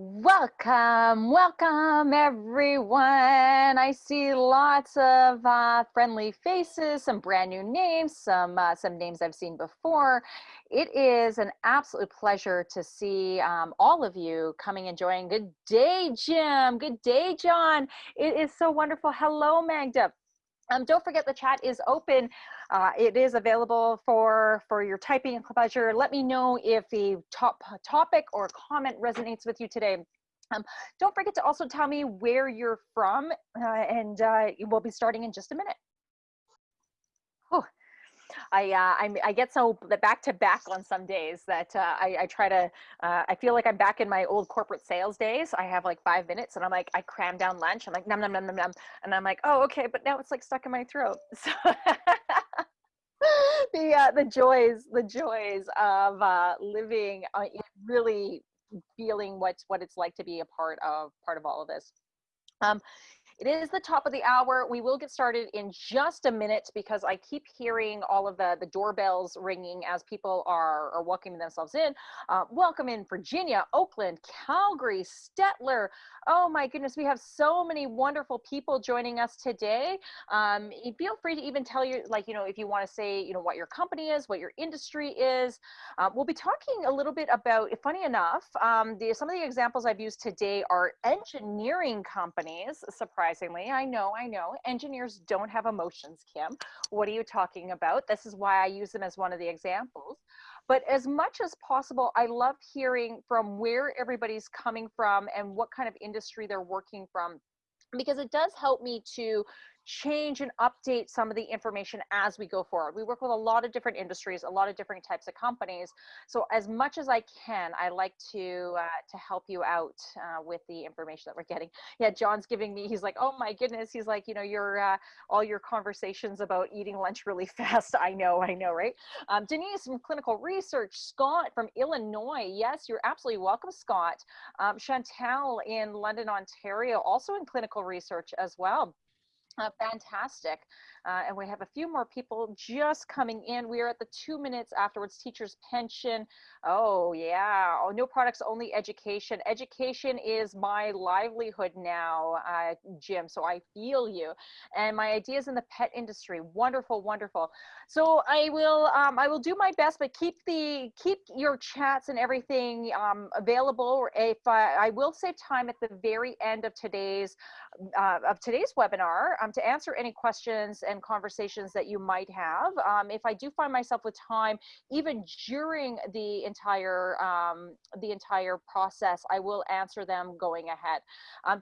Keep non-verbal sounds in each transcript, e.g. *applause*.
Welcome, welcome everyone. I see lots of uh, friendly faces, some brand new names, some uh, some names I've seen before. It is an absolute pleasure to see um, all of you coming and joining. Good day, Jim. Good day, John. It is so wonderful. Hello, Magda. Um, don't forget the chat is open. Uh, it is available for, for your typing pleasure. Let me know if the top topic or comment resonates with you today. Um, don't forget to also tell me where you're from uh, and uh, we'll be starting in just a minute. Oh, I, uh, I, I get so back to back on some days that uh, I, I try to, uh, I feel like I'm back in my old corporate sales days. I have like five minutes and I'm like, I cram down lunch. I'm like, num, num, num, num, num. And I'm like, oh, okay. But now it's like stuck in my throat. *laughs* So the, uh, the joys, the joys of uh, living, uh, really feeling what, what it's like to be a part of, part of all of this. Um, it is the top of the hour. We will get started in just a minute because I keep hearing all of the, the doorbells ringing as people are, are welcoming themselves in. Uh, welcome in Virginia, Oakland, Calgary, Stettler. Oh my goodness, we have so many wonderful people joining us today. Um, feel free to even tell you, like, you know, if you want to say, you know, what your company is, what your industry is. Uh, we'll be talking a little bit about, if funny enough, um, the, some of the examples I've used today are engineering companies, surprise surprisingly. I know, I know. Engineers don't have emotions, Kim. What are you talking about? This is why I use them as one of the examples. But as much as possible, I love hearing from where everybody's coming from and what kind of industry they're working from because it does help me to change and update some of the information as we go forward. We work with a lot of different industries, a lot of different types of companies. So as much as I can, I like to uh, to help you out uh, with the information that we're getting. Yeah, John's giving me, he's like, oh my goodness. He's like, you know, your uh, all your conversations about eating lunch really *laughs* fast. I know, I know, right? Um, Denise from clinical research, Scott from Illinois. Yes, you're absolutely welcome, Scott. Um, Chantel in London, Ontario, also in clinical research as well. Uh, fantastic. Uh, and we have a few more people just coming in. We are at the two minutes afterwards, teacher's pension. Oh yeah, oh, no products, only education. Education is my livelihood now, uh, Jim, so I feel you. And my ideas in the pet industry, wonderful, wonderful. So I will, um, I will do my best, but keep the, keep your chats and everything um, available. If I, I will save time at the very end of today's, uh, of today's webinar um, to answer any questions and conversations that you might have. Um, if I do find myself with time, even during the entire um, the entire process, I will answer them going ahead. Um,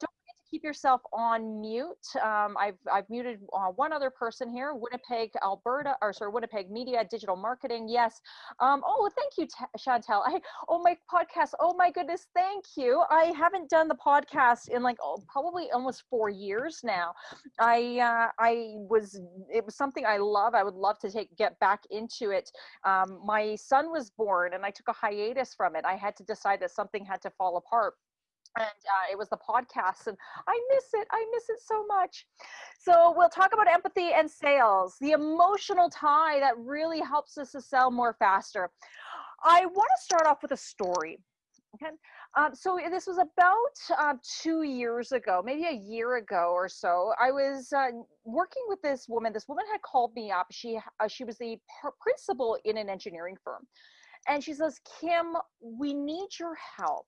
keep yourself on mute. Um, I've, I've muted uh, one other person here, Winnipeg, Alberta, or sorry, Winnipeg Media, Digital Marketing. Yes. Um, oh, thank you, Chantel. I, oh, my podcast. Oh my goodness. Thank you. I haven't done the podcast in like oh, probably almost four years now. I, uh, I was, it was something I love. I would love to take, get back into it. Um, my son was born and I took a hiatus from it. I had to decide that something had to fall apart and uh, it was the podcast and i miss it i miss it so much. So we'll talk about empathy and sales the emotional tie that really helps us to sell more faster. I want to start off with a story okay? Um, so this was about uh, two years ago maybe a year ago or so i was uh, working with this woman. This woman had called me up. She uh, she was the principal in an engineering firm. And she says kim we need your help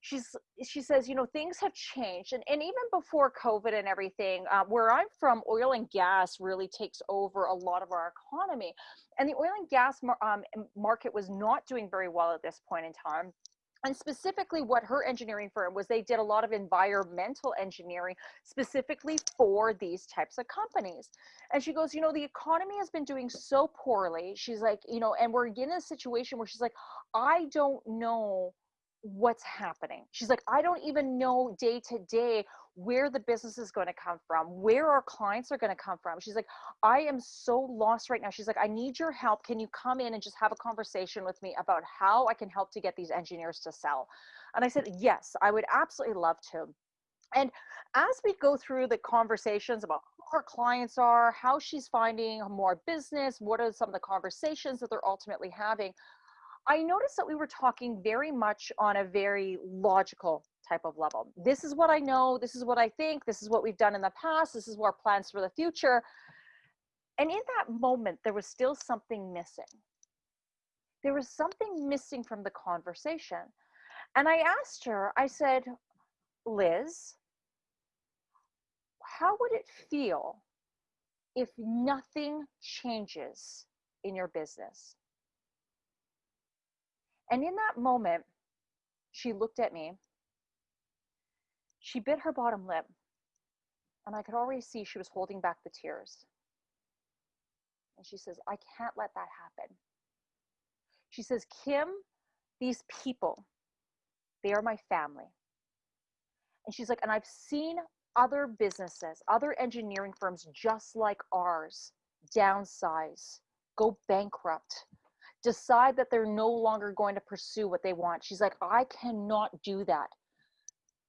she's she says you know things have changed and, and even before covid and everything uh, where i'm from oil and gas really takes over a lot of our economy and the oil and gas mar um, market was not doing very well at this point in time and specifically what her engineering firm was they did a lot of environmental engineering specifically for these types of companies and she goes you know the economy has been doing so poorly she's like you know and we're in a situation where she's like i don't know what's happening. She's like, I don't even know day to day where the business is going to come from, where our clients are going to come from. She's like, I am so lost right now. She's like, I need your help. Can you come in and just have a conversation with me about how I can help to get these engineers to sell? And I said, Yes, I would absolutely love to. And as we go through the conversations about who her clients are, how she's finding more business, what are some of the conversations that they're ultimately having, I noticed that we were talking very much on a very logical type of level. This is what I know. This is what I think. This is what we've done in the past. This is our plans for the future. And in that moment, there was still something missing. There was something missing from the conversation. And I asked her, I said, Liz, how would it feel if nothing changes in your business? And in that moment, she looked at me. She bit her bottom lip, and I could already see she was holding back the tears. And she says, I can't let that happen. She says, Kim, these people, they are my family. And she's like, and I've seen other businesses, other engineering firms just like ours downsize, go bankrupt, decide that they're no longer going to pursue what they want. She's like, I cannot do that.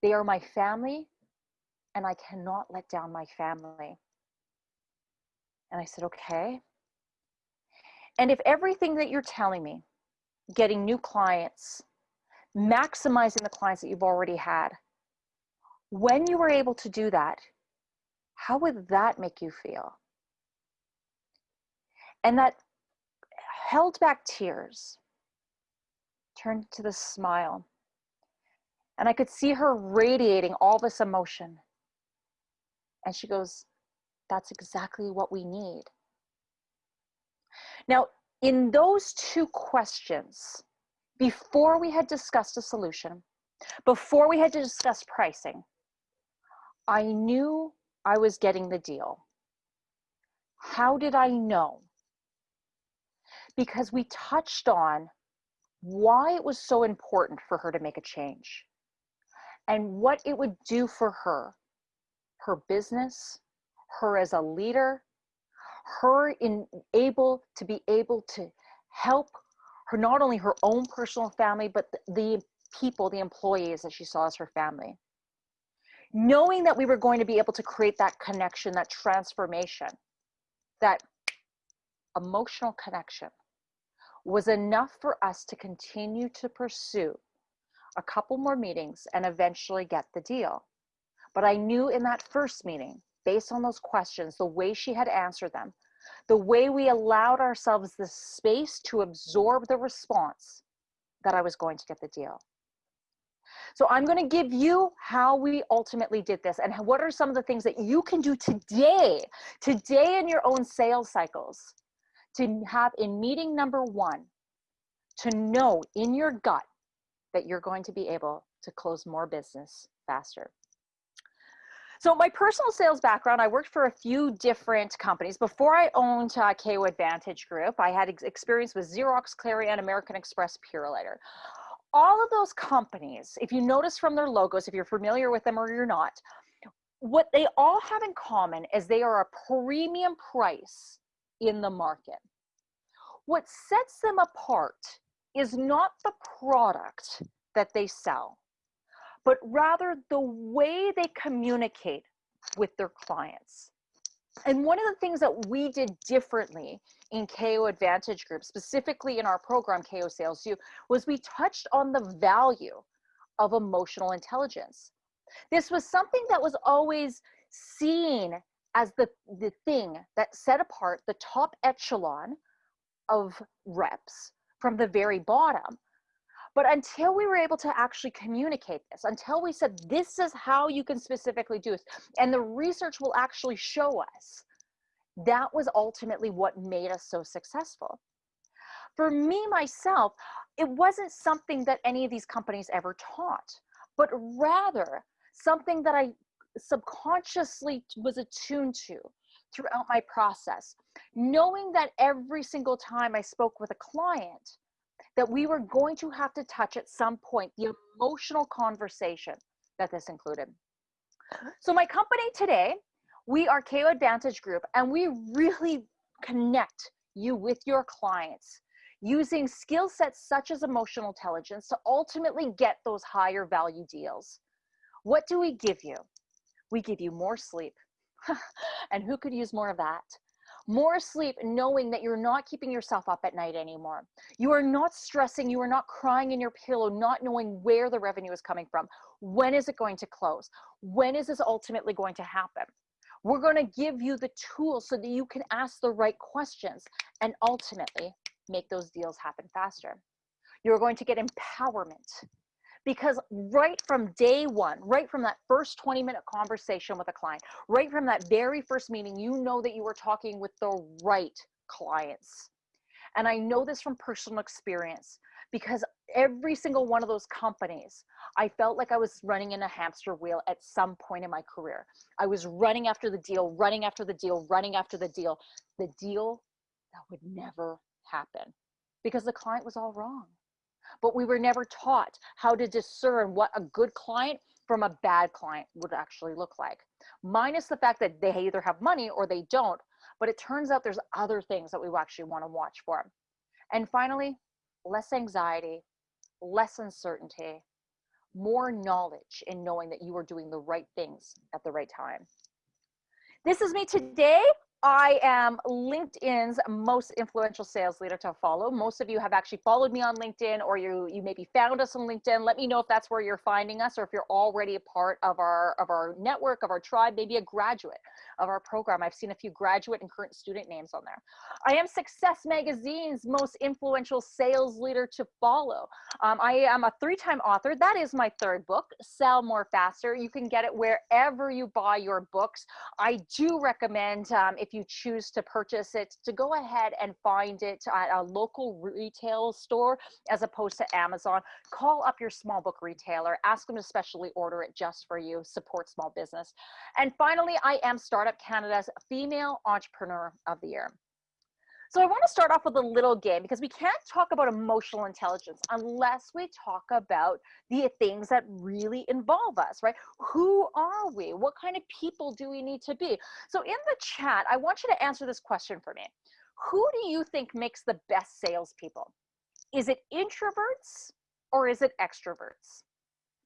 They are my family, and I cannot let down my family. And I said, okay. And if everything that you're telling me, getting new clients, maximizing the clients that you've already had, when you were able to do that, how would that make you feel? And that held back tears, turned to the smile. And I could see her radiating all this emotion. And she goes, That's exactly what we need. Now, in those two questions, before we had discussed a solution, before we had to discuss pricing, I knew I was getting the deal. How did I know? Because we touched on why it was so important for her to make a change and what it would do for her, her business, her as a leader, her in able to be able to help her not only her own personal family but the people the employees that she saw as her family. Knowing that we were going to be able to create that connection that transformation that emotional connection was enough for us to continue to pursue a couple more meetings and eventually get the deal. But I knew in that first meeting, based on those questions, the way she had answered them, the way we allowed ourselves the space to absorb the response, that I was going to get the deal. So I'm going to give you how we ultimately did this and what are some of the things that you can do today, today in your own sales cycles to have in meeting number one, to know in your gut that you're going to be able to close more business faster. So my personal sales background, I worked for a few different companies. Before I owned uh, KO Advantage Group, I had ex experience with Xerox, Clarion, American Express, Purolator. All of those companies, if you notice from their logos, if you're familiar with them or you're not, what they all have in common is they are a premium price in the market. What sets them apart is not the product that they sell, but rather the way they communicate with their clients. And one of the things that we did differently in KO Advantage Group, specifically in our program KO Sales U, was we touched on the value of emotional intelligence. This was something that was always seen as the, the thing that set apart the top echelon of reps from the very bottom. But until we were able to actually communicate this, until we said, this is how you can specifically do this, and the research will actually show us, that was ultimately what made us so successful. For me, myself, it wasn't something that any of these companies ever taught, but rather something that I subconsciously was attuned to throughout my process, knowing that every single time I spoke with a client, that we were going to have to touch at some point the emotional conversation that this included. So my company today, we are KO Advantage Group, and we really connect you with your clients using skill sets such as emotional intelligence to ultimately get those higher value deals. What do we give you? We give you more sleep. *laughs* and who could use more of that? more sleep knowing that you're not keeping yourself up at night anymore. You are not stressing, you are not crying in your pillow, not knowing where the revenue is coming from. When is it going to close? When is this ultimately going to happen? We're going to give you the tools so that you can ask the right questions and ultimately make those deals happen faster. You're going to get empowerment because right from day one, right from that first 20 minute conversation with a client, right from that very first meeting, you know that you are talking with the right clients. And I know this from personal experience because every single one of those companies, I felt like I was running in a hamster wheel at some point in my career. I was running after the deal, running after the deal, running after the deal, the deal that would never happen because the client was all wrong. But we were never taught how to discern what a good client from a bad client would actually look like. Minus the fact that they either have money or they don't, but it turns out there's other things that we actually want to watch for. And finally, less anxiety, less uncertainty, more knowledge in knowing that you are doing the right things at the right time. This is me today. I am LinkedIn's most influential sales leader to follow. Most of you have actually followed me on LinkedIn or you you maybe found us on LinkedIn. Let me know if that's where you're finding us or if you're already a part of our of our network, of our tribe, maybe a graduate of our program. I've seen a few graduate and current student names on there. I am Success Magazine's most influential sales leader to follow. Um, I am a three-time author. That is my third book, Sell More Faster. You can get it wherever you buy your books. I do recommend um, if if you choose to purchase it, to go ahead and find it at a local retail store as opposed to Amazon. Call up your small book retailer, ask them to specially order it just for you, support small business. And finally, I am Startup Canada's Female Entrepreneur of the Year. So I want to start off with a little game because we can't talk about emotional intelligence unless we talk about the things that really involve us, right? Who are we? What kind of people do we need to be? So in the chat, I want you to answer this question for me. Who do you think makes the best salespeople? Is it introverts or is it extroverts?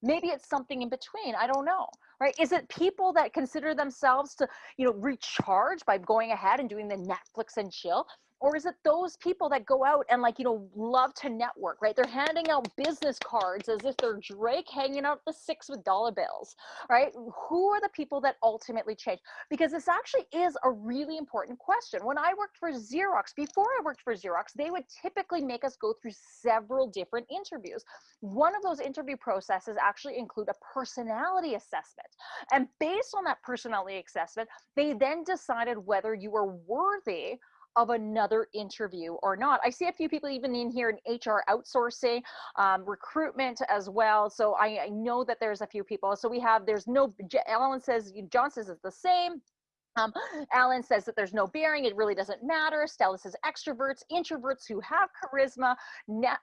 Maybe it's something in between. I don't know right is it people that consider themselves to you know recharge by going ahead and doing the netflix and chill or is it those people that go out and like you know love to network right? They're handing out business cards as if they're drake hanging out the six with dollar bills right? Who are the people that ultimately change? Because this actually is a really important question. When i worked for xerox before i worked for xerox they would typically make us go through several different interviews. One of those interview processes actually include a personality assessment. And based on that personality assessment they then decided whether you were worthy of another interview or not. I see a few people even in here in HR outsourcing, um, recruitment as well. So I, I, know that there's a few people. So we have, there's no, Alan says, John says it's the same. Um, Alan says that there's no bearing, it really doesn't matter. Stella says extroverts, introverts who have charisma.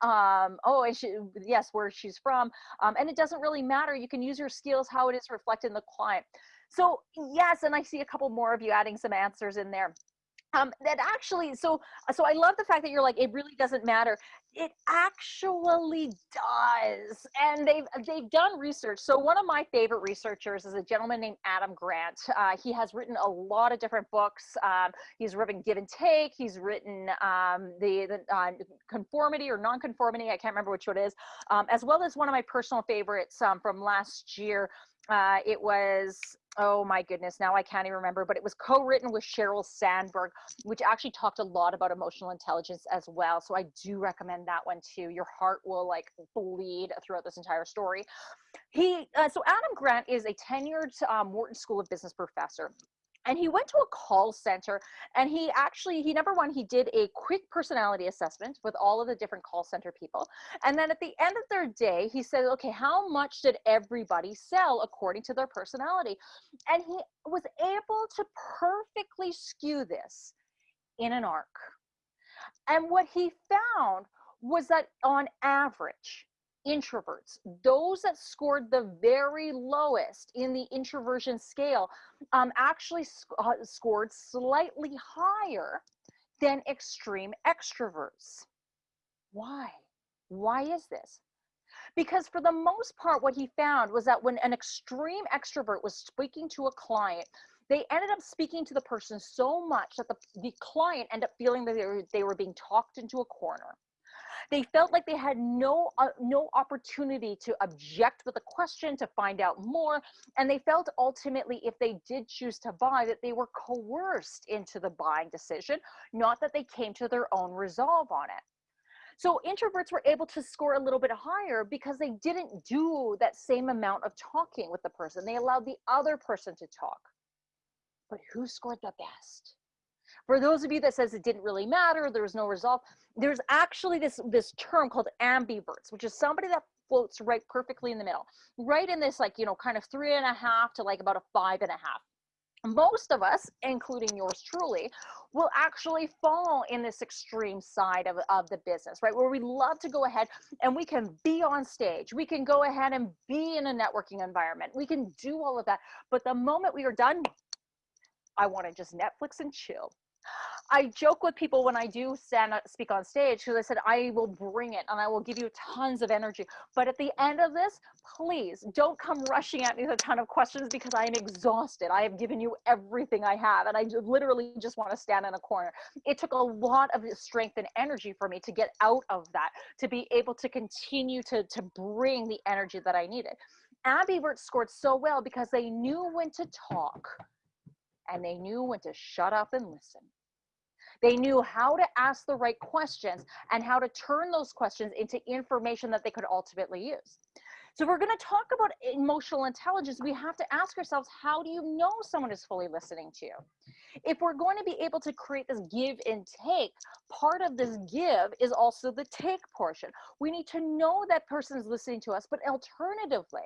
Um, oh, she, yes, where she's from. Um, and it doesn't really matter. You can use your skills how it is reflected in the client. So yes, and I see a couple more of you adding some answers in there um, that actually so so i love the fact that you're like it really doesn't matter. It actually does and they've they've done research. So one of my favorite researchers is a gentleman named adam grant. Uh, he has written a lot of different books. Um, he's written give and take. He's written um, the, the uh, conformity or non-conformity i can't remember which one it is um, as well as one of my personal favorites um, from last year. Uh, it was oh my goodness, now I can't even remember, but it was co-written with Sheryl Sandberg, which actually talked a lot about emotional intelligence as well. So I do recommend that one too. Your heart will like bleed throughout this entire story. He, uh, so Adam Grant is a tenured um, Wharton School of Business professor and he went to a call center and he actually he number one he did a quick personality assessment with all of the different call center people and then at the end of their day he said okay how much did everybody sell according to their personality? And he was able to perfectly skew this in an arc. And what he found was that on average introverts, those that scored the very lowest in the introversion scale, um, actually sc uh, scored slightly higher than extreme extroverts. Why? Why is this? Because for the most part, what he found was that when an extreme extrovert was speaking to a client, they ended up speaking to the person so much that the, the client ended up feeling that they were, they were being talked into a corner they felt like they had no uh, no opportunity to object with a question to find out more and they felt ultimately if they did choose to buy that they were coerced into the buying decision not that they came to their own resolve on it. So introverts were able to score a little bit higher because they didn't do that same amount of talking with the person. They allowed the other person to talk. But who scored the best for those of you that says it didn't really matter, there was no result, there's actually this, this term called ambiverts, which is somebody that floats right perfectly in the middle, right in this like, you know, kind of three and a half to like about a five and a half most of us, including yours truly, will actually fall in this extreme side of, of the business, right? Where we love to go ahead and we can be on stage. We can go ahead and be in a networking environment. We can do all of that. But the moment we are done, I want to just Netflix and chill. I joke with people when I do stand speak on stage because I said I will bring it and I will give you tons of energy. But at the end of this, please don't come rushing at me with a ton of questions because I am exhausted. I have given you everything I have and I literally just want to stand in a corner. It took a lot of strength and energy for me to get out of that, to be able to continue to, to bring the energy that I needed. Abby Ambivert scored so well because they knew when to talk and they knew when to shut up and listen. They knew how to ask the right questions and how to turn those questions into information that they could ultimately use. So we're going to talk about emotional intelligence. We have to ask ourselves, how do you know someone is fully listening to you? If we're going to be able to create this give and take, part of this give is also the take portion. We need to know that person is listening to us, but alternatively,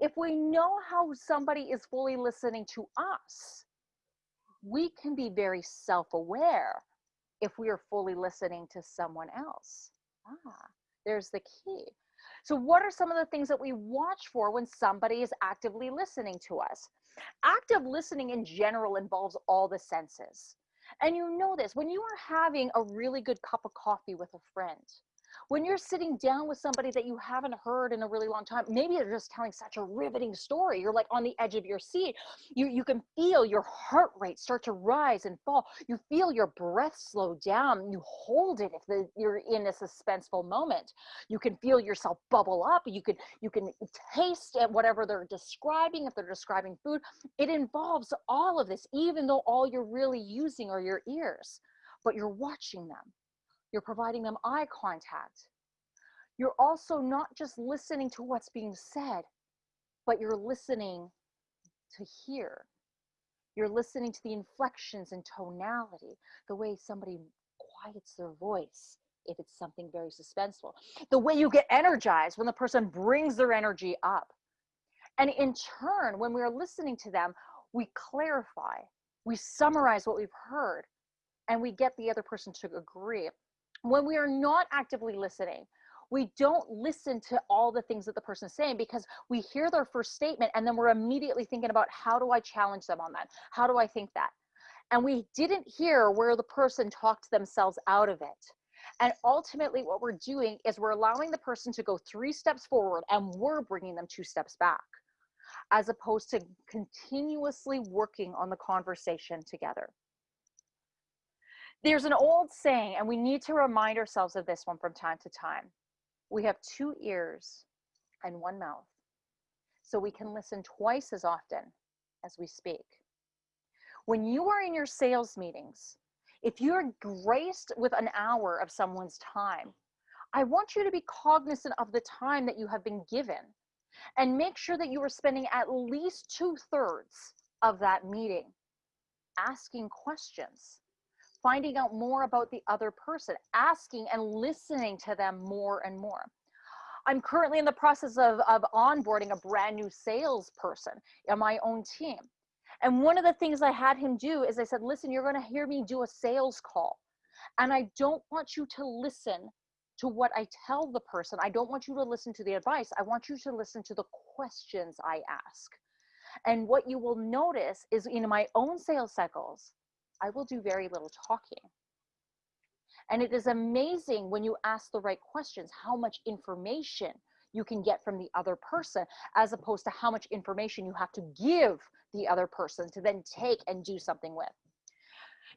if we know how somebody is fully listening to us, we can be very self-aware if we are fully listening to someone else. Ah, there's the key. So what are some of the things that we watch for when somebody is actively listening to us? Active listening in general involves all the senses. And you know this, when you are having a really good cup of coffee with a friend, when you're sitting down with somebody that you haven't heard in a really long time, maybe they're just telling such a riveting story. You're like on the edge of your seat. You, you can feel your heart rate start to rise and fall. You feel your breath slow down. You hold it if the, you're in a suspenseful moment. You can feel yourself bubble up. You can, you can taste at whatever they're describing. If they're describing food, it involves all of this, even though all you're really using are your ears, but you're watching them you're providing them eye contact. You're also not just listening to what's being said, but you're listening to hear. You're listening to the inflections and tonality, the way somebody quiets their voice if it's something very suspenseful, the way you get energized when the person brings their energy up. And in turn, when we're listening to them, we clarify, we summarize what we've heard, and we get the other person to agree when we are not actively listening, we don't listen to all the things that the person's saying because we hear their first statement and then we're immediately thinking about how do I challenge them on that? How do I think that? And we didn't hear where the person talked themselves out of it. And ultimately, what we're doing is we're allowing the person to go three steps forward and we're bringing them two steps back, as opposed to continuously working on the conversation together. There's an old saying, and we need to remind ourselves of this one from time to time. We have two ears and one mouth, so we can listen twice as often as we speak. When you are in your sales meetings, if you're graced with an hour of someone's time, I want you to be cognizant of the time that you have been given and make sure that you are spending at least two thirds of that meeting asking questions finding out more about the other person, asking and listening to them more and more. I'm currently in the process of, of onboarding a brand new salesperson in my own team. And one of the things I had him do is I said, listen, you're going to hear me do a sales call. And I don't want you to listen to what I tell the person. I don't want you to listen to the advice. I want you to listen to the questions I ask. And what you will notice is in my own sales cycles, I will do very little talking. And it is amazing when you ask the right questions, how much information you can get from the other person as opposed to how much information you have to give the other person to then take and do something with.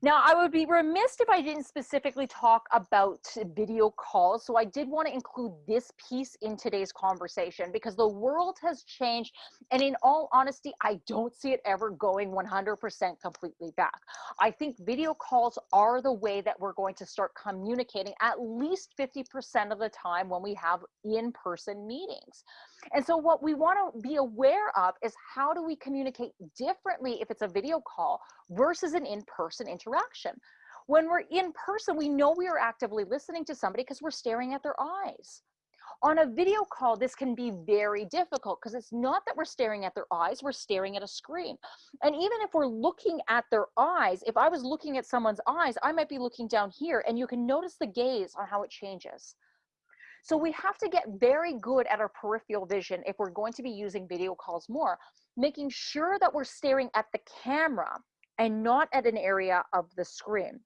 Now, I would be remiss if I didn't specifically talk about video calls. So I did want to include this piece in today's conversation because the world has changed. And in all honesty, I don't see it ever going 100% completely back. I think video calls are the way that we're going to start communicating at least 50% of the time when we have in-person meetings. And so what we want to be aware of is how do we communicate differently if it's a video call versus an in-person interaction. When we're in person, we know we are actively listening to somebody because we're staring at their eyes. On a video call, this can be very difficult because it's not that we're staring at their eyes, we're staring at a screen. And even if we're looking at their eyes, if I was looking at someone's eyes, I might be looking down here and you can notice the gaze on how it changes. So we have to get very good at our peripheral vision if we're going to be using video calls more, making sure that we're staring at the camera and not at an area of the screen.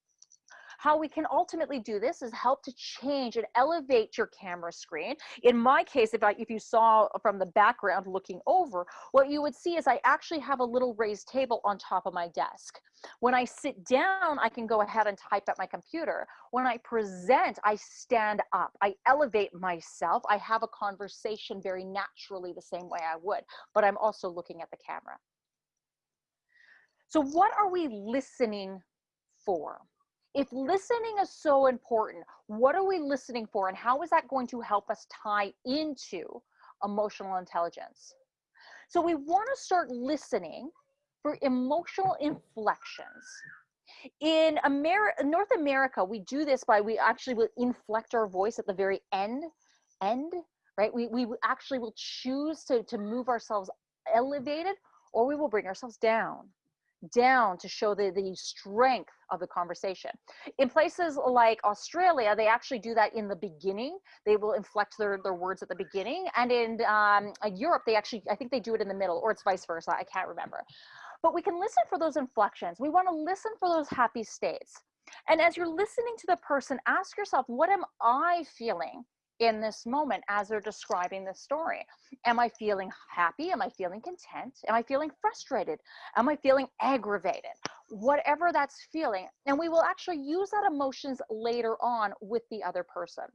How we can ultimately do this is help to change and elevate your camera screen. In my case, if, I, if you saw from the background looking over, what you would see is I actually have a little raised table on top of my desk. When I sit down, I can go ahead and type at my computer. When I present, I stand up. I elevate myself. I have a conversation very naturally the same way I would, but I'm also looking at the camera. So what are we listening for? If listening is so important, what are we listening for and how is that going to help us tie into emotional intelligence? So we want to start listening for emotional inflections. In America, North America, we do this by we actually will inflect our voice at the very end, end, right? We, we actually will choose to, to move ourselves elevated or we will bring ourselves down down to show the, the strength of the conversation. In places like Australia, they actually do that in the beginning. They will inflect their, their words at the beginning. And in um, Europe, they actually, I think they do it in the middle or it's vice versa. I can't remember. But we can listen for those inflections. We want to listen for those happy states. And as you're listening to the person, ask yourself, what am I feeling? In this moment as they're describing the story. Am I feeling happy? Am I feeling content? Am I feeling frustrated? Am I feeling aggravated? Whatever that's feeling. And we will actually use that emotions later on with the other person.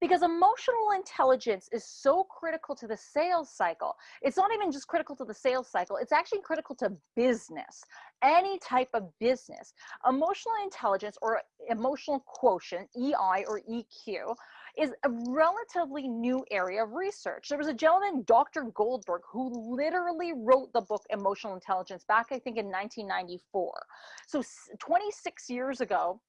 Because emotional intelligence is so critical to the sales cycle. It's not even just critical to the sales cycle, it's actually critical to business, any type of business. Emotional intelligence or emotional quotient, EI or EQ, is a relatively new area of research. There was a gentleman, Dr. Goldberg, who literally wrote the book Emotional Intelligence back, I think, in 1994. So 26 years ago,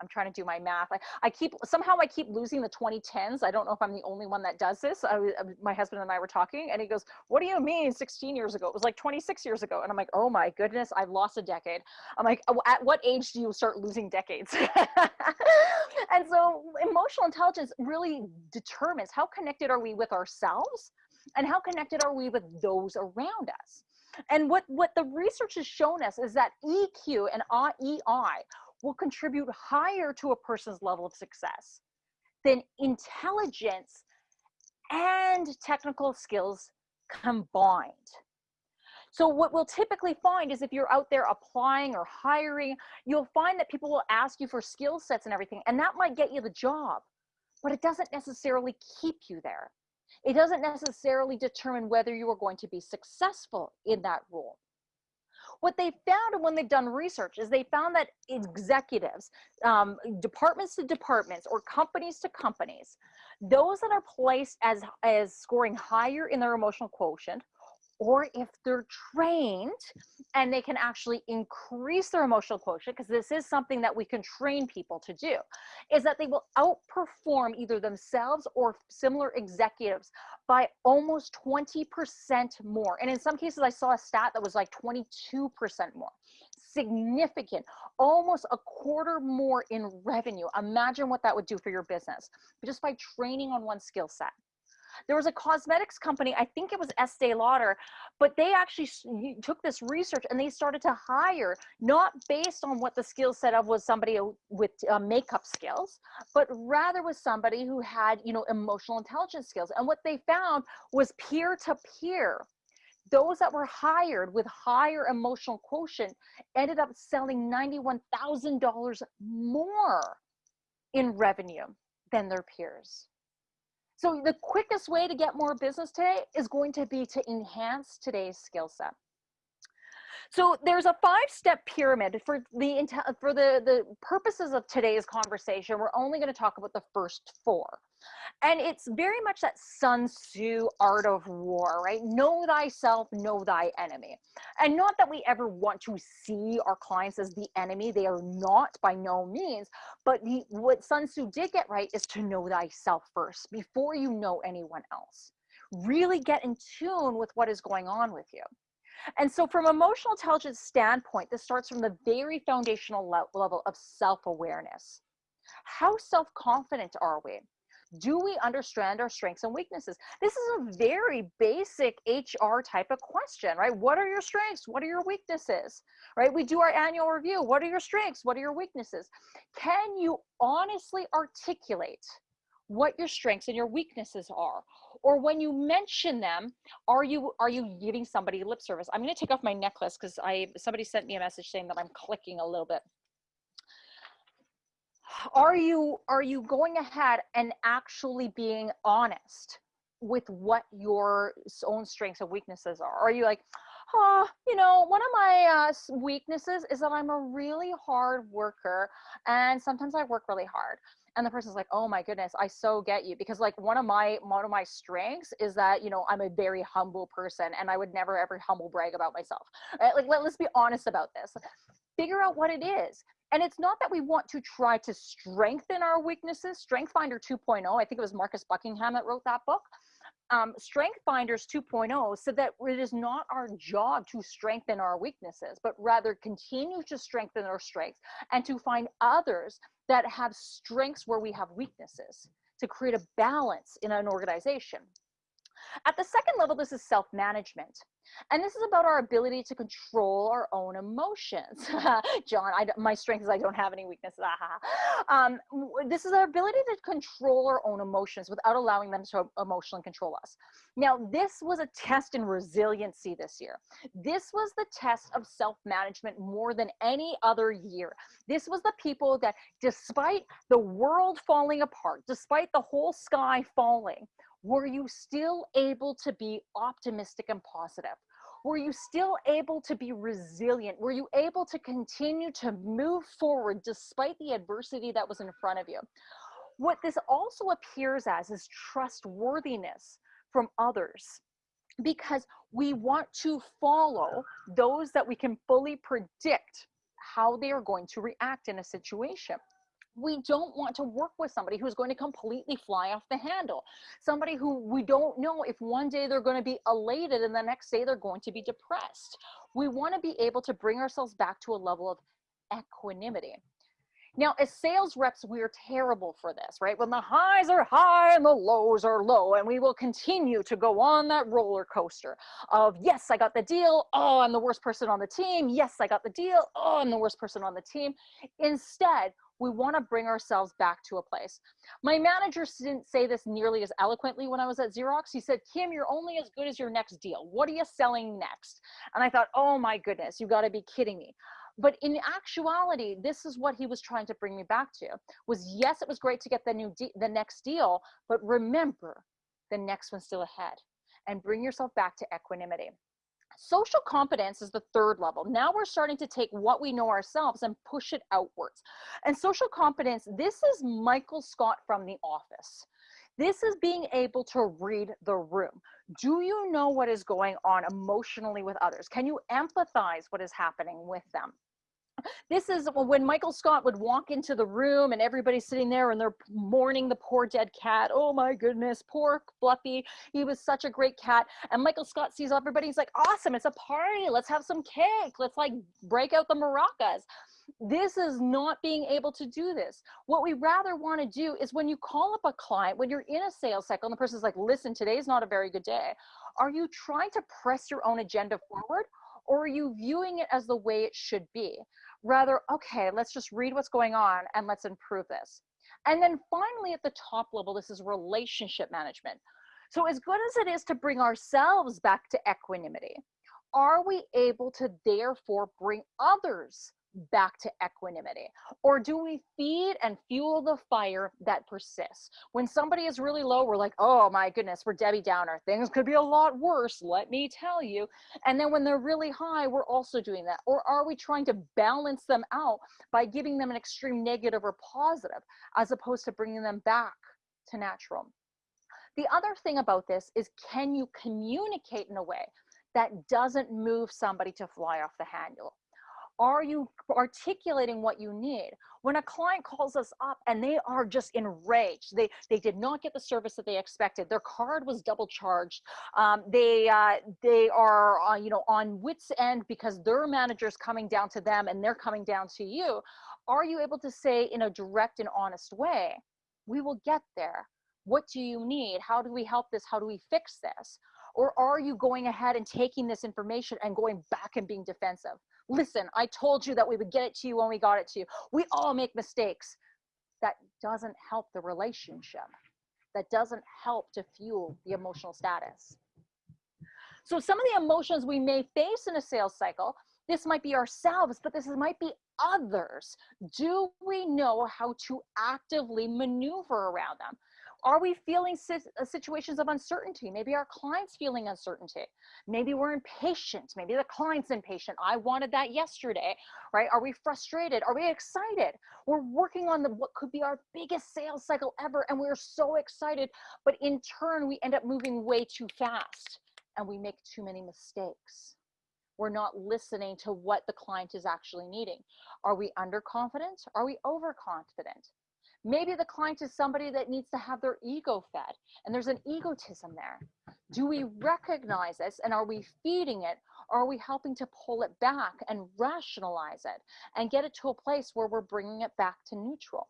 I'm trying to do my math. I, I keep somehow I keep losing the 2010s. I don't know if I'm the only one that does this. I, um, my husband and I were talking, and he goes, "What do you mean 16 years ago? It was like 26 years ago." And I'm like, "Oh my goodness, I've lost a decade." I'm like, oh, "At what age do you start losing decades?" *laughs* and so, emotional intelligence really determines how connected are we with ourselves, and how connected are we with those around us. And what, what the research has shown us is that EQ and EI will contribute higher to a person's level of success than intelligence and technical skills combined. So what we'll typically find is if you're out there applying or hiring, you'll find that people will ask you for skill sets and everything, and that might get you the job, but it doesn't necessarily keep you there. It doesn't necessarily determine whether you are going to be successful in that role. What they found when they've done research is they found that executives, um, departments to departments or companies to companies, those that are placed as, as scoring higher in their emotional quotient or if they're trained and they can actually increase their emotional quotient, because this is something that we can train people to do, is that they will outperform either themselves or similar executives by almost 20% more. And in some cases, I saw a stat that was like 22% more. Significant, almost a quarter more in revenue. Imagine what that would do for your business just by training on one skill set. There was a cosmetics company, I think it was Estee Lauder, but they actually took this research and they started to hire not based on what the skill set of was somebody with uh, makeup skills, but rather was somebody who had, you know, emotional intelligence skills. And what they found was peer to peer those that were hired with higher emotional quotient ended up selling $91,000 more in revenue than their peers. So the quickest way to get more business today is going to be to enhance today's skill set. So there's a five-step pyramid for the for the the purposes of today's conversation. We're only going to talk about the first four. And it's very much that Sun Tzu art of war, right? Know thyself, know thy enemy. And not that we ever want to see our clients as the enemy. They are not by no means. But the, what Sun Tzu did get right is to know thyself first before you know anyone else. Really get in tune with what is going on with you. And so from emotional intelligence standpoint, this starts from the very foundational level of self-awareness. How self-confident are we? do we understand our strengths and weaknesses? This is a very basic HR type of question, right? What are your strengths? What are your weaknesses, right? We do our annual review. What are your strengths? What are your weaknesses? Can you honestly articulate what your strengths and your weaknesses are? Or when you mention them, are you are you giving somebody lip service? I'm going to take off my necklace because I somebody sent me a message saying that I'm clicking a little bit are you are you going ahead and actually being honest with what your own strengths and weaknesses are are you like oh you know one of my uh, weaknesses is that i'm a really hard worker and sometimes i work really hard and the person's like oh my goodness i so get you because like one of my one of my strengths is that you know i'm a very humble person and i would never ever humble brag about myself right? like let, let's be honest about this figure out what it is and it's not that we want to try to strengthen our weaknesses. Strength Finder 2.0, I think it was Marcus Buckingham that wrote that book. Um, Strength Finders 2.0 said that it is not our job to strengthen our weaknesses, but rather continue to strengthen our strengths and to find others that have strengths where we have weaknesses to create a balance in an organization. At the second level, this is self-management. And this is about our ability to control our own emotions. *laughs* John, I, my strength is I don't have any weaknesses. um, this is our ability to control our own emotions without allowing them to emotionally control us. Now, this was a test in resiliency this year. This was the test of self-management more than any other year. This was the people that despite the world falling apart, despite the whole sky falling, were you still able to be optimistic and positive? Were you still able to be resilient? Were you able to continue to move forward despite the adversity that was in front of you? What this also appears as is trustworthiness from others because we want to follow those that we can fully predict how they are going to react in a situation we don't want to work with somebody who's going to completely fly off the handle. Somebody who we don't know if one day they're going to be elated and the next day they're going to be depressed. We want to be able to bring ourselves back to a level of equanimity. Now, as sales reps, we're terrible for this, right? When the highs are high and the lows are low, and we will continue to go on that roller coaster of, yes, I got the deal. Oh, I'm the worst person on the team. Yes, I got the deal. Oh, I'm the worst person on the team. Instead, we want to bring ourselves back to a place. My manager didn't say this nearly as eloquently when I was at Xerox. He said, Kim, you're only as good as your next deal. What are you selling next? And I thought, oh my goodness, you got to be kidding me. But in actuality, this is what he was trying to bring me back to was yes, it was great to get the new the next deal, but remember the next one's still ahead and bring yourself back to equanimity. Social competence is the third level. Now we're starting to take what we know ourselves and push it outwards. And social competence, this is Michael Scott from The Office. This is being able to read the room. Do you know what is going on emotionally with others? Can you empathize what is happening with them? This is when Michael Scott would walk into the room and everybody's sitting there and they're mourning the poor dead cat. Oh my goodness, poor Fluffy. He was such a great cat. And Michael Scott sees everybody. He's like, awesome, it's a party. Let's have some cake. Let's like break out the maracas. This is not being able to do this. What we rather want to do is when you call up a client, when you're in a sales cycle and the person's like, listen, today's not a very good day. Are you trying to press your own agenda forward? Or are you viewing it as the way it should be? rather, okay, let's just read what's going on and let's improve this. And then finally, at the top level, this is relationship management. So, as good as it is to bring ourselves back to equanimity, are we able to therefore bring others back to equanimity? Or do we feed and fuel the fire that persists? When somebody is really low, we're like, oh my goodness, we're Debbie Downer. Things could be a lot worse, let me tell you. And then when they're really high, we're also doing that. Or are we trying to balance them out by giving them an extreme negative or positive as opposed to bringing them back to natural? The other thing about this is can you communicate in a way that doesn't move somebody to fly off the handle? Are you articulating what you need? When a client calls us up and they are just enraged they they did not get the service that they expected their card was double charged um, they uh, they are uh, you know on wits end because their manager's coming down to them and they're coming down to you are you able to say in a direct and honest way we will get there. What do you need? How do we help this? How do we fix this? Or are you going ahead and taking this information and going back and being defensive listen, I told you that we would get it to you when we got it to you. We all make mistakes. That doesn't help the relationship. That doesn't help to fuel the emotional status. So some of the emotions we may face in a sales cycle, this might be ourselves, but this might be others. Do we know how to actively maneuver around them? Are we feeling uh, situations of uncertainty? Maybe our client's feeling uncertainty. Maybe we're impatient. Maybe the client's impatient. I wanted that yesterday, right? Are we frustrated? Are we excited? We're working on the what could be our biggest sales cycle ever, and we're so excited, but in turn, we end up moving way too fast and we make too many mistakes we're not listening to what the client is actually needing. Are we underconfident? Are we overconfident? Maybe the client is somebody that needs to have their ego fed and there's an egotism there. Do we recognize this and are we feeding it? Or are we helping to pull it back and rationalize it and get it to a place where we're bringing it back to neutral?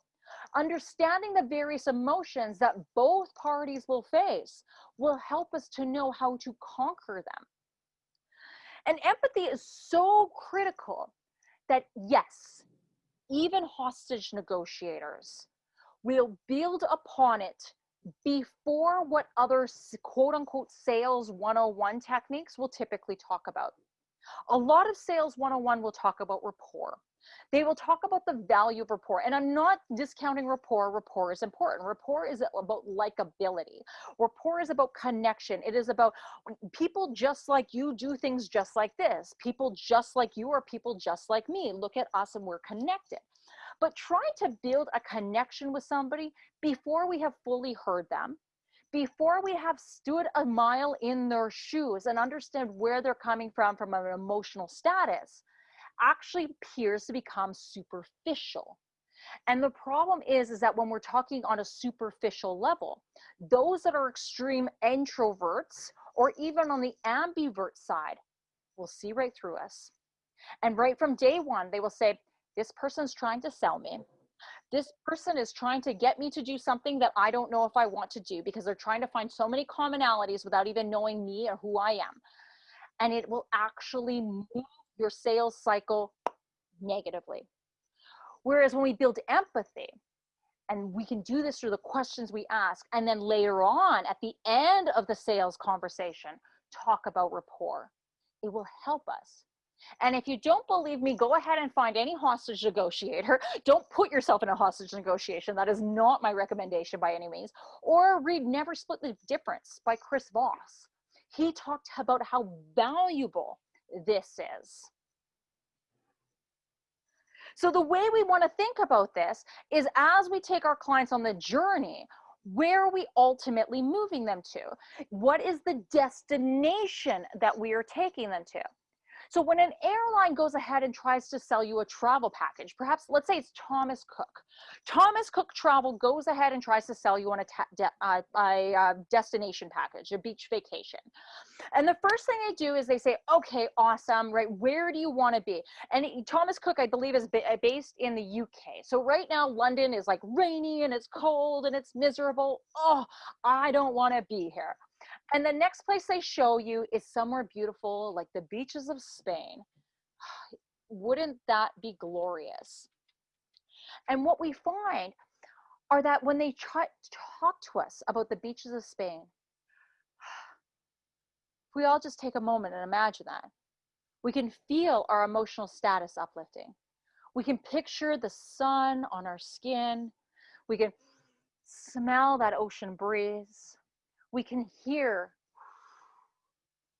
Understanding the various emotions that both parties will face will help us to know how to conquer them. And empathy is so critical that, yes, even hostage negotiators we'll build upon it before what other quote unquote sales 101 techniques will typically talk about. A lot of sales 101 will talk about rapport. They will talk about the value of rapport. And I'm not discounting rapport. Rapport is important. Rapport is about likability. Rapport is about connection. It is about people just like you do things just like this. People just like you are people just like me. Look at us and we're connected but try to build a connection with somebody before we have fully heard them before we have stood a mile in their shoes and understand where they're coming from from an emotional status actually appears to become superficial. And the problem is is that when we're talking on a superficial level those that are extreme introverts or even on the ambivert side will see right through us. And right from day one they will say this person's trying to sell me. This *laughs* person is trying to get me to do something that I don't know if I want to do because they're trying to find so many commonalities without even knowing me or who I am. And it will actually move your sales cycle negatively. Whereas when we build empathy, and we can do this through the questions we ask, and then later on at the end of the sales conversation, talk about rapport. It will help us and if you don't believe me, go ahead and find any hostage negotiator. *laughs* Don't put yourself in a hostage negotiation. That is not my recommendation by any means. Or read Never Split the Difference by Chris Voss. He talked about how valuable this is. So the way we want to think about this is as we take our clients on the journey, where are we ultimately moving them to? What is the destination that we are taking them to? So when an airline goes ahead and tries to sell you a travel package, perhaps let's say it's Thomas Cook. Thomas Cook Travel goes ahead and tries to sell you on a, de uh, a uh, destination package, a beach vacation. And the first thing they do is they say, okay, awesome, right? Where do you want to be? And Thomas Cook, I believe, is uh, based in the UK. So right now, London is like rainy and it's cold and it's miserable. Oh, I don't want to be here. And the next place they show you is somewhere beautiful, like the beaches of Spain. *sighs* Wouldn't that be glorious? And what we find are that when they try talk to us about the beaches of Spain, *sighs* we all just take a moment and imagine that. We can feel our emotional status uplifting. We can picture the sun on our skin. We can smell that ocean breeze we can hear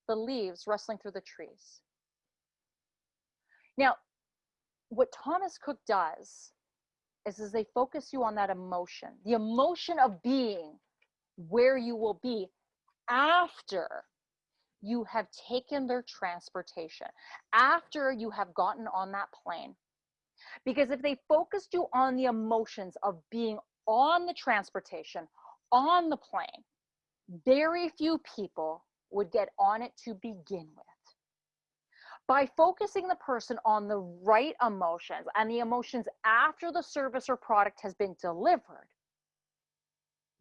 the leaves rustling through the trees. Now, what Thomas Cook does is, is they focus you on that emotion, the emotion of being where you will be after you have taken their transportation, after you have gotten on that plane. Because if they focused you on the emotions of being on the transportation, on the plane, very few people would get on it to begin with. By focusing the person on the right emotions and the emotions after the service or product has been delivered,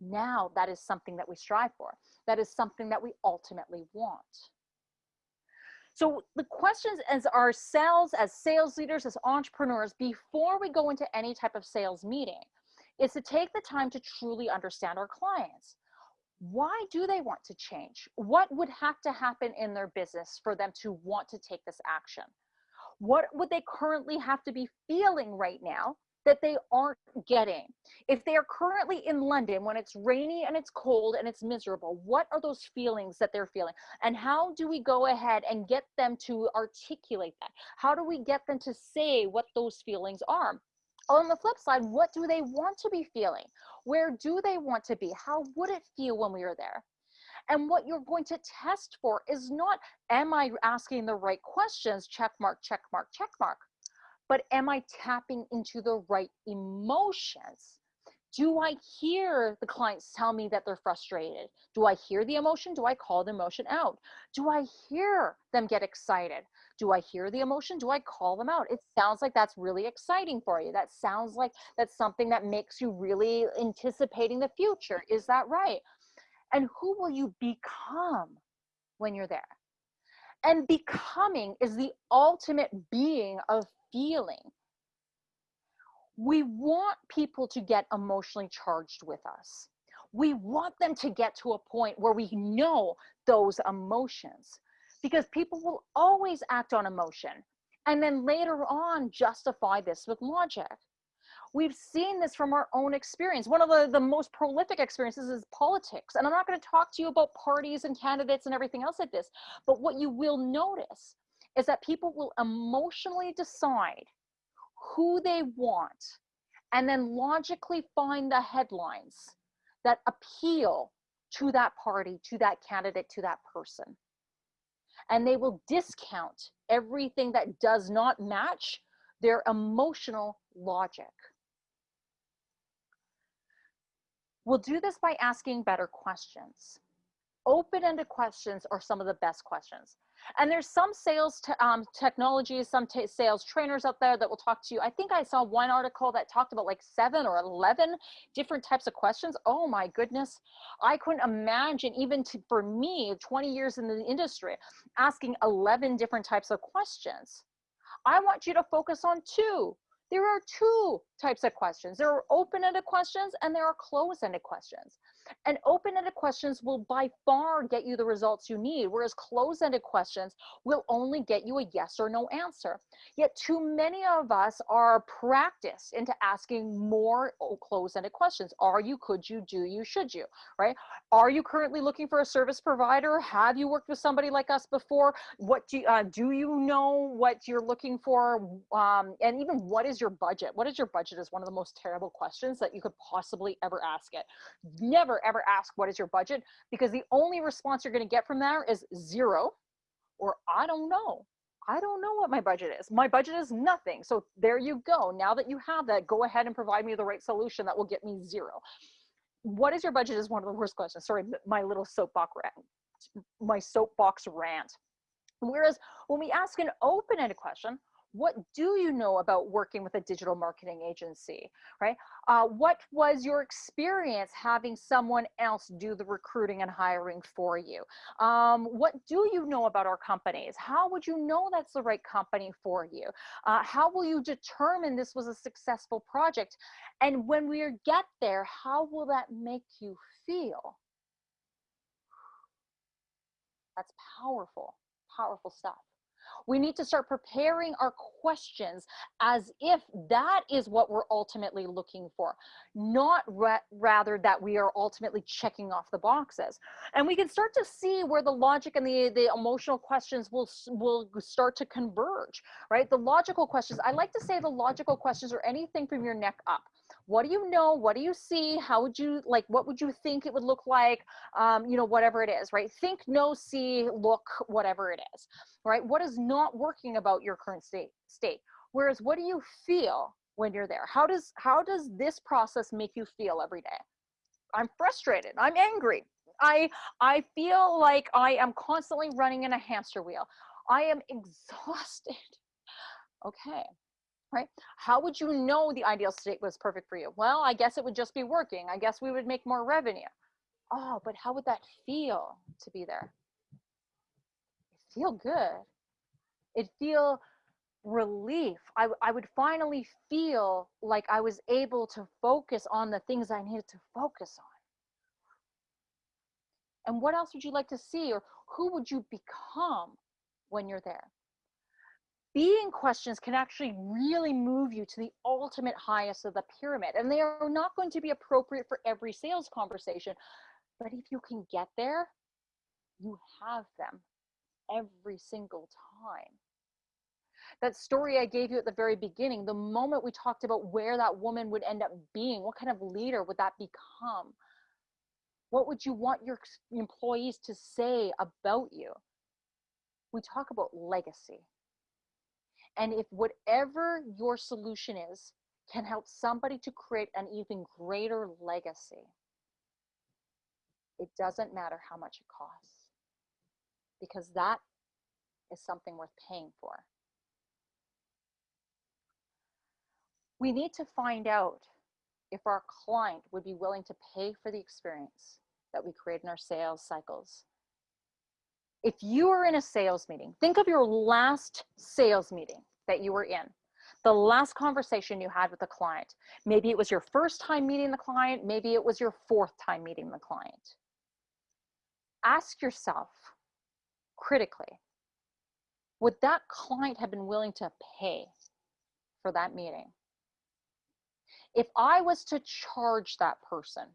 now that is something that we strive for. That is something that we ultimately want. So the questions as ourselves, as sales leaders, as entrepreneurs, before we go into any type of sales meeting, is to take the time to truly understand our clients why do they want to change? What would have to happen in their business for them to want to take this action? What would they currently have to be feeling right now that they aren't getting? If they are currently in London when it's rainy and it's cold and it's miserable, what are those feelings that they're feeling? And how do we go ahead and get them to articulate that? How do we get them to say what those feelings are? on the flip side, what do they want to be feeling? Where do they want to be? How would it feel when we are there? And what you're going to test for is not, am I asking the right questions? Check mark, check mark, check mark. But am I tapping into the right emotions? Do I hear the clients tell me that they're frustrated? Do I hear the emotion? Do I call the emotion out? Do I hear them get excited? Do I hear the emotion? Do I call them out? It sounds like that's really exciting for you. That sounds like that's something that makes you really anticipating the future. Is that right? And who will you become when you're there? And becoming is the ultimate being of feeling. We want people to get emotionally charged with us. We want them to get to a point where we know those emotions because people will always act on emotion and then later on justify this with logic. We've seen this from our own experience. One of the, the most prolific experiences is politics. And I'm not going to talk to you about parties and candidates and everything else like this. But what you will notice is that people will emotionally decide who they want and then logically find the headlines that appeal to that party, to that candidate, to that person and they will discount everything that does not match their emotional logic. We'll do this by asking better questions. Open-ended questions are some of the best questions. And there's some sales um, technologies, some sales trainers out there that will talk to you. I think I saw one article that talked about like seven or 11 different types of questions. Oh my goodness. I couldn't imagine even to, for me, 20 years in the industry, asking 11 different types of questions. I want you to focus on two. There are two types of questions. There are open-ended questions and there are closed-ended questions. And open-ended questions will by far get you the results you need, whereas closed-ended questions will only get you a yes or no answer. Yet too many of us are practiced into asking more closed-ended questions. Are you, could you, do you, should you, right? Are you currently looking for a service provider? Have you worked with somebody like us before? What do you, uh, do you know what you're looking for? Um, and even what is your budget? What is your budget is one of the most terrible questions that you could possibly ever ask it. Never ever ask what is your budget because the only response you're going to get from there is zero or I don't know. I don't know what my budget is. My budget is nothing. So there you go. Now that you have that, go ahead and provide me the right solution that will get me zero. What is your budget is one of the worst questions. Sorry, my little soapbox rant, my soapbox rant. Whereas when we ask an open-ended question, what do you know about working with a digital marketing agency, right? Uh, what was your experience having someone else do the recruiting and hiring for you? Um, what do you know about our companies? How would you know that's the right company for you? Uh, how will you determine this was a successful project? And when we get there, how will that make you feel? That's powerful, powerful stuff. We need to start preparing our questions as if that is what we're ultimately looking for, not ra rather that we are ultimately checking off the boxes. And we can start to see where the logic and the, the emotional questions will, will start to converge, right? The logical questions, I like to say the logical questions are anything from your neck up what do you know? What do you see? How would you like what would you think it would look like? Um, you know whatever it is right? Think know see look whatever it is right? What is not working about your current state state? Whereas what do you feel when you're there? How does how does this process make you feel every day? I'm frustrated. I'm angry. I i feel like i am constantly running in a hamster wheel. I am *laughs* exhausted. Okay right? How would you know the ideal state was perfect for you? Well, I guess it would just be working. I guess we would make more revenue. Oh, but how would that feel to be there? It feel good. It feel relief. I, I would finally feel like I was able to focus on the things I needed to focus on. And what else would you like to see or who would you become when you're there? Being questions can actually really move you to the ultimate highest of the pyramid. And they are not going to be appropriate for every sales conversation. But if you can get there, you have them every single time. That story I gave you at the very beginning, the moment we talked about where that woman would end up being, what kind of leader would that become? What would you want your employees to say about you? We talk about legacy and if whatever your solution is can help somebody to create an even greater legacy, it doesn't matter how much it costs because that is something worth paying for. We need to find out if our client would be willing to pay for the experience that we create in our sales cycles if you are in a sales meeting, think of your last sales meeting that you were in, the last conversation you had with a client. Maybe it was your first time meeting the client, maybe it was your fourth time meeting the client. Ask yourself critically, would that client have been willing to pay for that meeting? If I was to charge that person,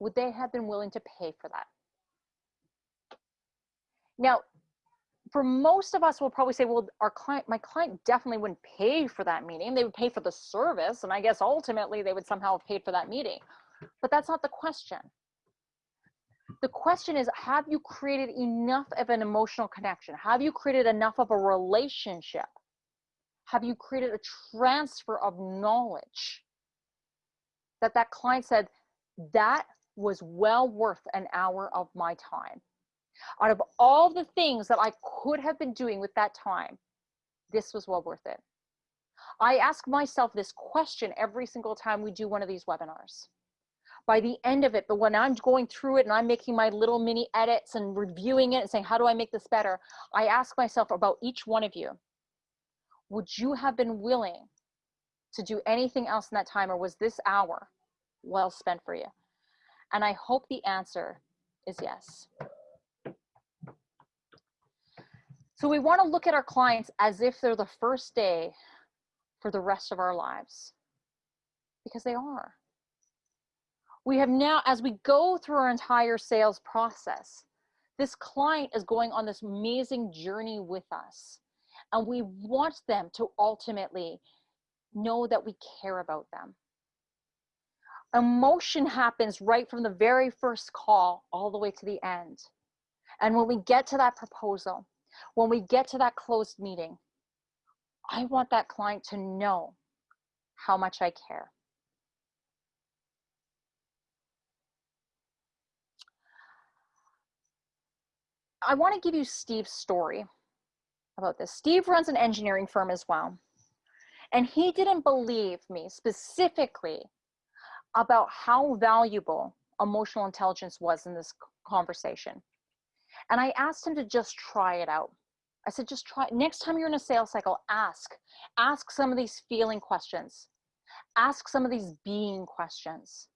would they have been willing to pay for that? Now, for most of us, we'll probably say, well, our client, my client definitely wouldn't pay for that meeting. They would pay for the service. And I guess ultimately they would somehow have paid for that meeting. But that's not the question. The question is, have you created enough of an emotional connection? Have you created enough of a relationship? Have you created a transfer of knowledge that that client said, that was well worth an hour of my time? Out of all the things that I could have been doing with that time, this was well worth it. I ask myself this question every single time we do one of these webinars. By the end of it, but when I'm going through it and I'm making my little mini edits and reviewing it and saying, how do I make this better? I ask myself about each one of you. Would you have been willing to do anything else in that time or was this hour well spent for you? And I hope the answer is yes. So we want to look at our clients as if they're the first day for the rest of our lives because they are. We have now, as we go through our entire sales process, this client is going on this amazing journey with us. And we want them to ultimately know that we care about them. Emotion happens right from the very first call all the way to the end. And when we get to that proposal, When we get to that closed meeting, I want that client to know how much I care. I want to give you Steve's story about this. Steve runs an engineering firm as well. And he didn't believe me specifically about how valuable emotional intelligence was in this conversation. And I asked him to just try it out. I said, just try, next time you're in a sales cycle, ask. Ask some of these feeling questions. Ask some of these being questions.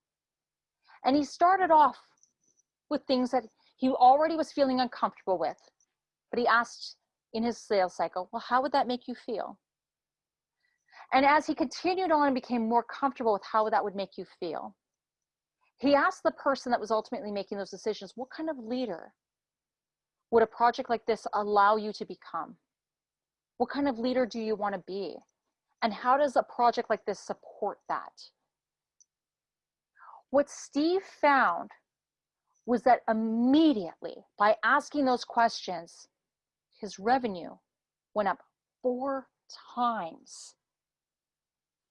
And he started off with things that he already was feeling uncomfortable with. But he asked in his sales cycle, well, how would that make you feel? And as he continued on and became more comfortable with how that would make you feel, he asked the person that was ultimately making those decisions, what kind of leader would a project like this allow you to become? What kind of leader do you want to be? And how does a project like this support that? What Steve found was that immediately by asking those questions, his revenue went up four times.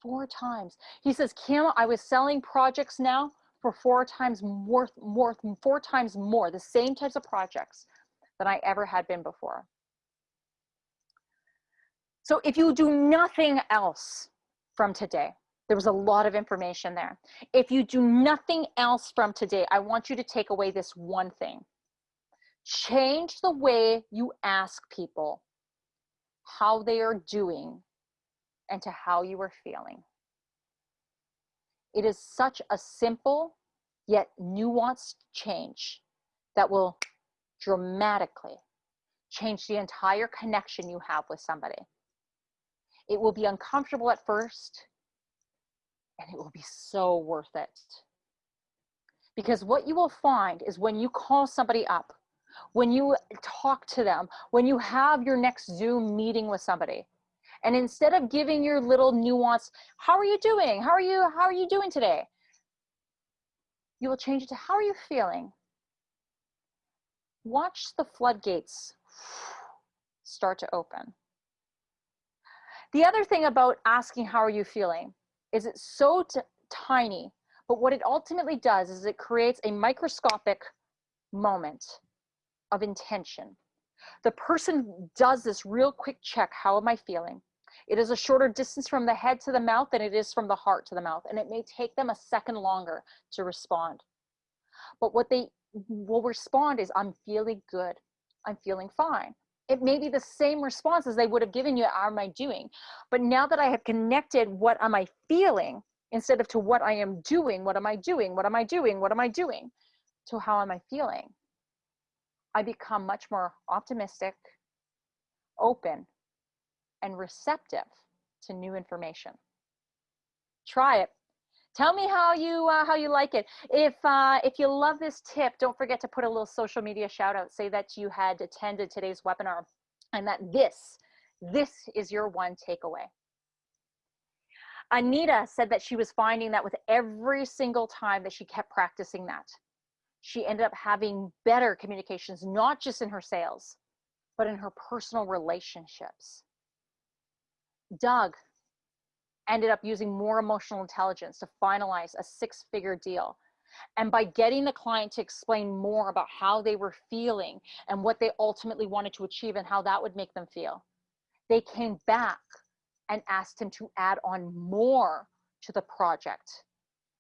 Four times. He says, Kim, I was selling projects now for four times more, more, four times more, the same types of projects than I ever had been before. So if you do nothing else from today, there was a lot of information there. If you do nothing else from today, I want you to take away this one thing. Change the way you ask people how they are doing and to how you are feeling. It is such a simple yet nuanced change that will dramatically change the entire connection you have with somebody. It will be uncomfortable at first, and it will be so worth it. Because what you will find is when you call somebody up, when you talk to them, when you have your next Zoom meeting with somebody, and instead of giving your little nuance, how are you doing? How are you, how are you doing today? You will change it to how are you feeling? Watch the floodgates start to open. The other thing about asking how are you feeling is it's so tiny, but what it ultimately does is it creates a microscopic moment of intention. The person does this real quick check, how am I feeling? It is a shorter distance from the head to the mouth than it is from the heart to the mouth, and it may take them a second longer to respond. But what they will respond is, I'm feeling good. I'm feeling fine. It may be the same response as they would have given you, how am I doing? But now that I have connected what am I feeling instead of to what I am doing, what am I doing, what am I doing, what am I doing, to how am I feeling? I become much more optimistic, open, and receptive to new information. Try it. Tell me how you uh, how you like it. If uh, if you love this tip, don't forget to put a little social media shout out. Say that you had attended today's webinar and that this this is your one takeaway. Anita said that she was finding that with every single time that she kept practicing that, she ended up having better communications, not just in her sales, but in her personal relationships. Doug ended up using more emotional intelligence to finalize a six figure deal. And by getting the client to explain more about how they were feeling and what they ultimately wanted to achieve and how that would make them feel, they came back and asked him to add on more to the project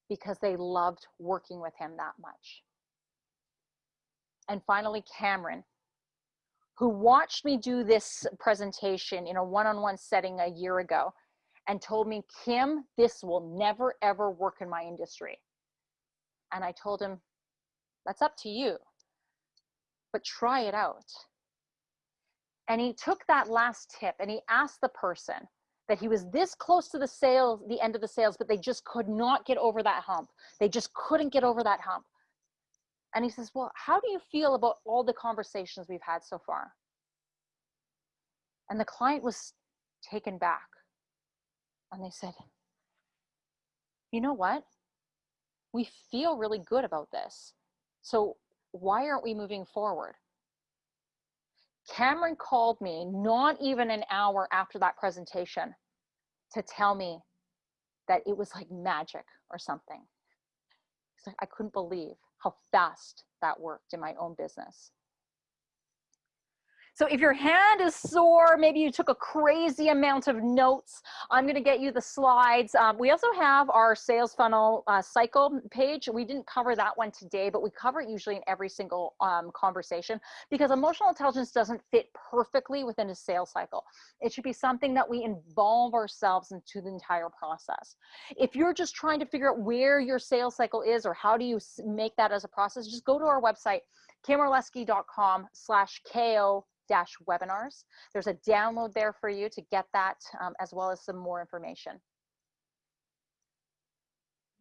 because they loved working with him that much. And finally, Cameron, who watched me do this presentation in a one-on-one setting a year ago and told me, Kim, this will never ever work in my industry. And I told him, that's up to you, but try it out. And he took that last tip and he asked the person that he was this close to the sales, the end of the sales, but they just could not get over that hump. They just couldn't get over that hump. And he says, well, how do you feel about all the conversations we've had so far? And the client was taken back and they said, you know what? We feel really good about this. So why aren't we moving forward? Cameron called me not even an hour after that presentation to tell me that it was like magic or something. Like, I couldn't believe how fast that worked in my own business. So if your hand is sore, maybe you took a crazy amount of notes, I'm gonna get you the slides. Um, we also have our sales funnel uh, cycle page. We didn't cover that one today, but we cover it usually in every single um, conversation because emotional intelligence doesn't fit perfectly within a sales cycle. It should be something that we involve ourselves into the entire process. If you're just trying to figure out where your sales cycle is or how do you make that as a process, just go to our website, kimorlesky.com slash KO dash webinars. There's a download there for you to get that um, as well as some more information.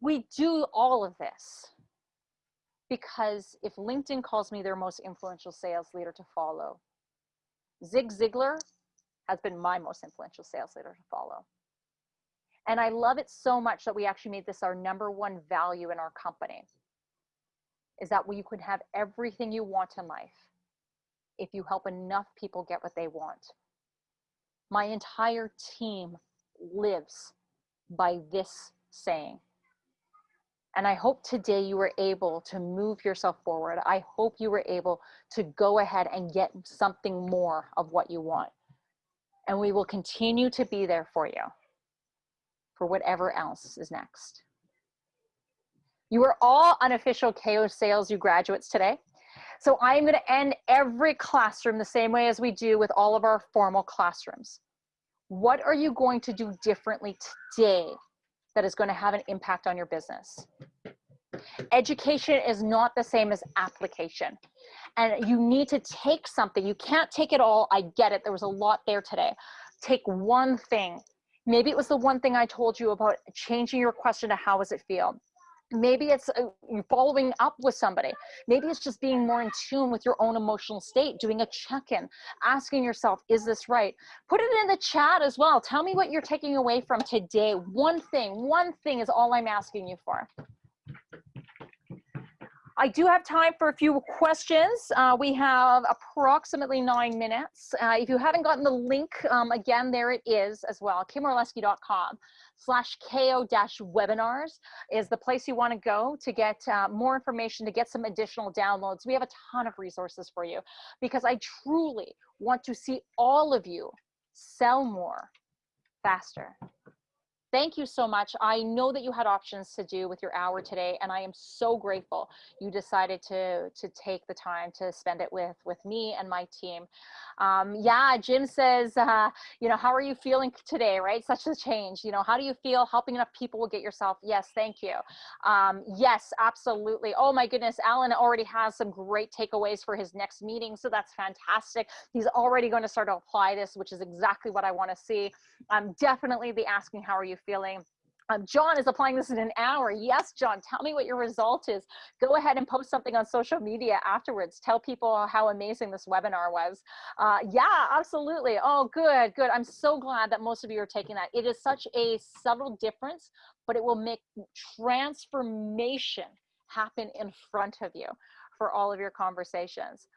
We do all of this because if LinkedIn calls me their most influential sales leader to follow, Zig Ziglar has been my most influential sales leader to follow. And I love it so much that we actually made this our number one value in our company is that you could have everything you want in life if you help enough people get what they want. My entire team lives by this saying. And I hope today you were able to move yourself forward. I hope you were able to go ahead and get something more of what you want. And we will continue to be there for you for whatever else is next. You are all unofficial KO Sales U graduates today. So I'm going to end every classroom the same way as we do with all of our formal classrooms. What are you going to do differently today that is going to have an impact on your business? Education is not the same as application. And you need to take something. You can't take it all. I get it. There was a lot there today. Take one thing. Maybe it was the one thing I told you about changing your question to how does it feel? Maybe it's uh, following up with somebody. Maybe it's just being more in tune with your own emotional state doing a check-in asking yourself is this right? Put it in the chat as well. Tell me what you're taking away from today. One thing one thing is all i'm asking you for I do have time for a few questions. Uh, we have approximately nine minutes. Uh, if you haven't gotten the link, um, again, there it is as well, kimorlesky.com slash ko dash webinars is the place you want to go to get uh, more information, to get some additional downloads. We have a ton of resources for you because I truly want to see all of you sell more faster thank you so much. I know that you had options to do with your hour today, and I am so grateful you decided to to take the time to spend it with with me and my team. Um, yeah, Jim says, uh, you know, how are you feeling today? Right, such a change. You know, how do you feel? Helping enough people will get yourself. Yes, thank you. Um, yes, absolutely. Oh my goodness, Alan already has some great takeaways for his next meeting, so that's fantastic. He's already going to start to apply this, which is exactly what I want to see. Um, definitely the asking, how are you feeling. Um, John is applying this in an hour. Yes, John, tell me what your result is. Go ahead and post something on social media afterwards. Tell people how amazing this webinar was. Uh, yeah, absolutely. Oh, good, good. I'm so glad that most of you are taking that. It is such a subtle difference, but it will make transformation happen in front of you for all of your conversations.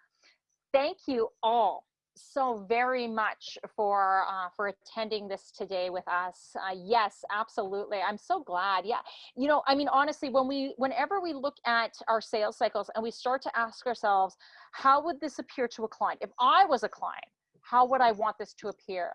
Thank you all so very much for uh, for attending this today with us. Uh, yes, absolutely. I'm so glad. Yeah, you know, I mean, honestly, when we whenever we look at our sales cycles and we start to ask ourselves, how would this appear to a client? If I was a client, how would I want this to appear?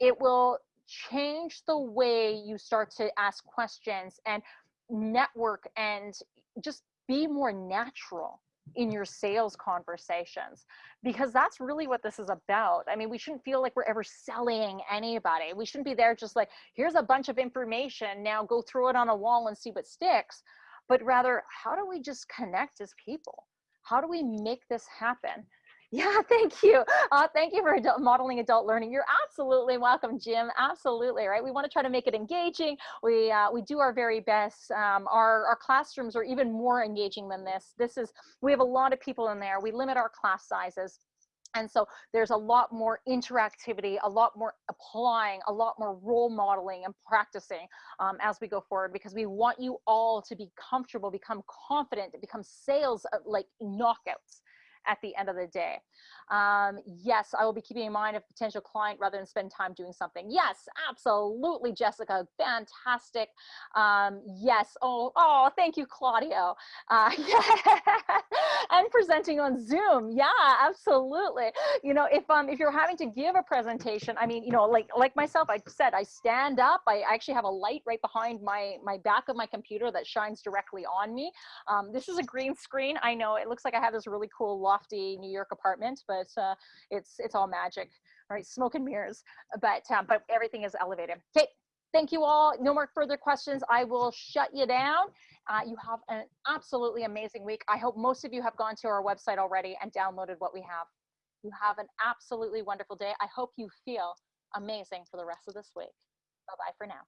It will change the way you start to ask questions and network and just be more natural in your sales conversations because that's really what this is about. I mean, we shouldn't feel like we're ever selling anybody. We shouldn't be there just like, here's a bunch of information, now go throw it on a wall and see what sticks. But rather, how do we just connect as people? How do we make this happen? Yeah, *laughs* thank you. Uh, thank you for adult, modeling adult learning. You're absolutely welcome, Jim. Absolutely, right? We want to try to make it engaging. We uh, we do our very best. Um, our our classrooms are even more engaging than this. This is we have a lot of people in there. We limit our class sizes. And so there's a lot more interactivity, a lot more applying, a lot more role modeling and practicing um, as we go forward because we want you all to be comfortable, become confident, become sales uh, like knockouts at the end of the day. Um, yes, I will be keeping in mind a potential client rather than spend time doing something. Yes, absolutely, Jessica. Fantastic. Um, yes. Oh, oh, thank you, Claudio. Uh, *laughs* yeah. and presenting on Zoom. Yeah, absolutely. You know, if um if you're having to give a presentation, I mean, you know, like like myself, I said I stand up. I actually have a light right behind my my back of my computer that shines directly on me. Um, this is a green screen. I know it looks like I have this really cool lofty New York apartment, but uh, it's it's all magic. right? smoke and mirrors. But um, but everything is elevated. Okay, thank you all. No more further questions. I will shut you down. Uh, you have an absolutely amazing week. I hope most of you have gone to our website already and downloaded what we have. You have an absolutely wonderful day. I hope you feel amazing for the rest of this week. Bye bye for now.